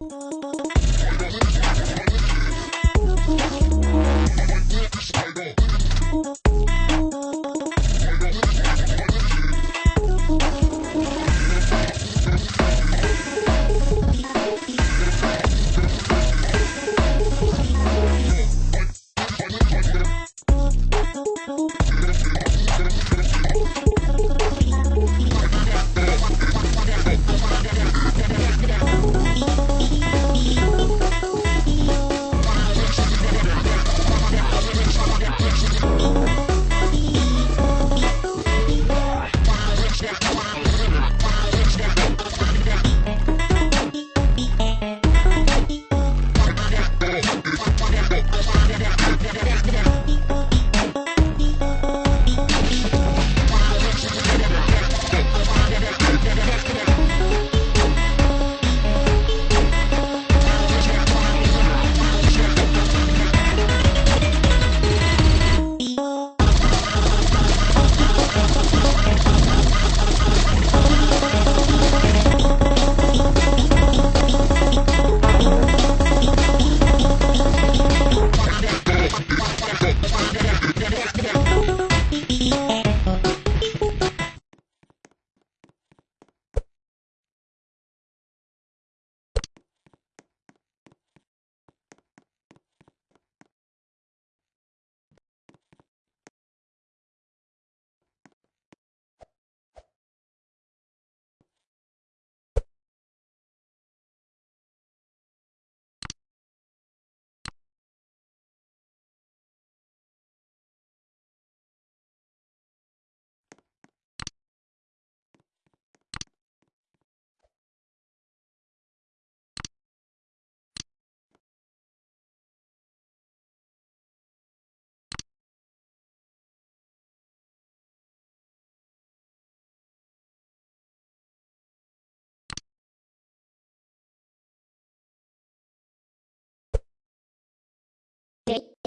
Three,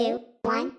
two, one,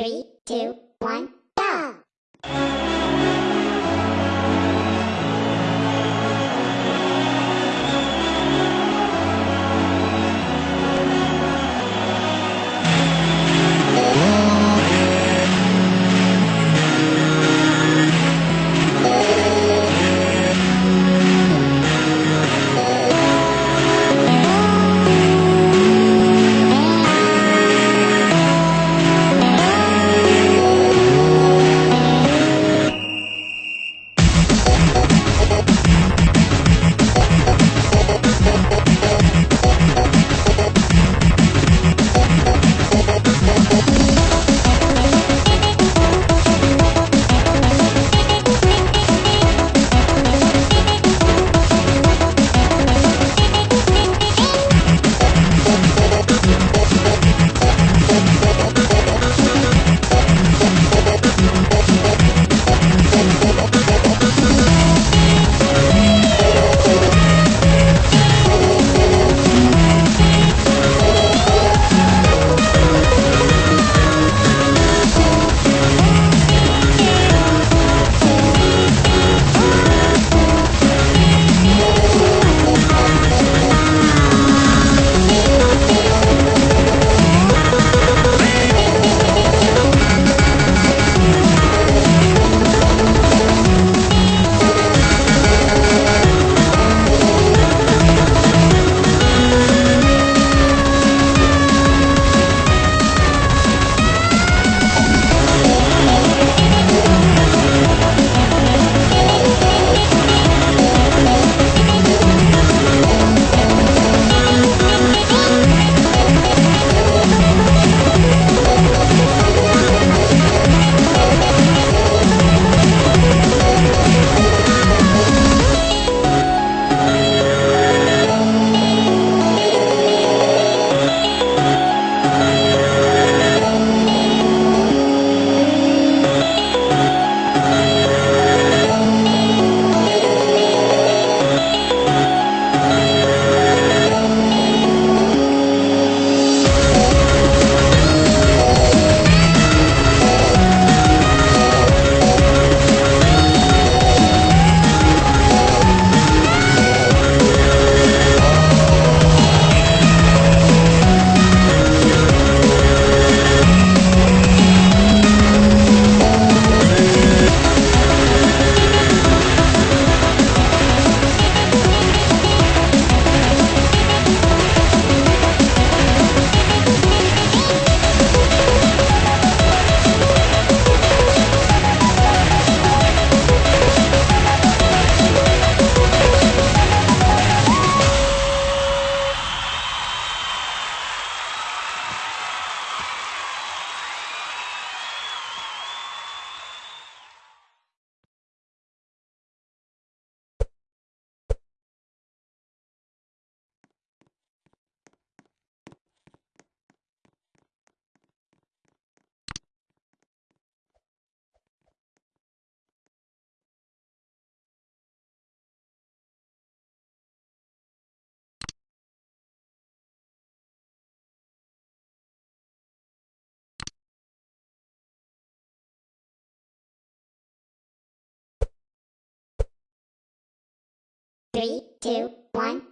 Three, two, one, Three, two, one,